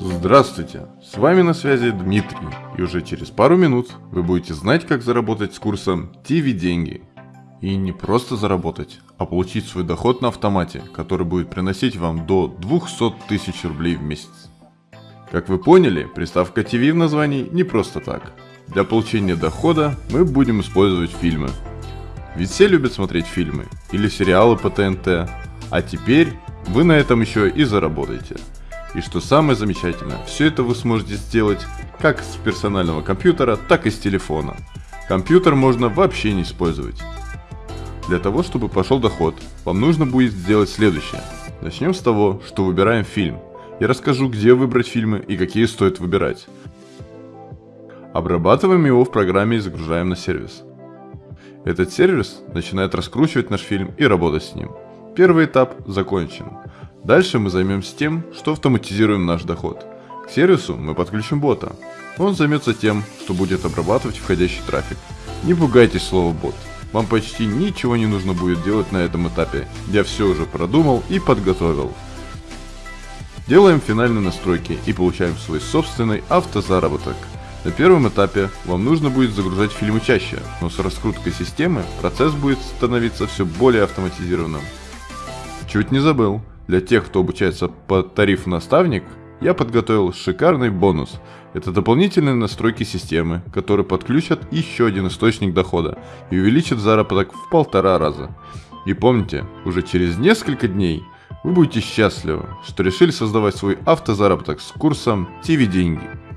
Здравствуйте, с вами на связи Дмитрий, и уже через пару минут вы будете знать, как заработать с курсом TV деньги. И не просто заработать, а получить свой доход на автомате, который будет приносить вам до 200 тысяч рублей в месяц. Как вы поняли, приставка TV в названии не просто так. Для получения дохода мы будем использовать фильмы. Ведь все любят смотреть фильмы или сериалы по ТНТ, а теперь вы на этом еще и заработаете. И что самое замечательное, все это вы сможете сделать как с персонального компьютера, так и с телефона. Компьютер можно вообще не использовать. Для того, чтобы пошел доход, вам нужно будет сделать следующее. Начнем с того, что выбираем фильм. Я расскажу, где выбрать фильмы и какие стоит выбирать. Обрабатываем его в программе и загружаем на сервис. Этот сервис начинает раскручивать наш фильм и работать с ним. Первый этап закончен. Дальше мы займемся тем, что автоматизируем наш доход. К сервису мы подключим бота. Он займется тем, что будет обрабатывать входящий трафик. Не пугайтесь слова бот. Вам почти ничего не нужно будет делать на этом этапе. Я все уже продумал и подготовил. Делаем финальные настройки и получаем свой собственный автозаработок. На первом этапе вам нужно будет загружать фильмы чаще, но с раскруткой системы процесс будет становиться все более автоматизированным. Чуть не забыл, для тех, кто обучается по тарифу наставник, я подготовил шикарный бонус. Это дополнительные настройки системы, которые подключат еще один источник дохода и увеличат заработок в полтора раза. И помните, уже через несколько дней вы будете счастливы, что решили создавать свой автозаработок с курсом TV деньги.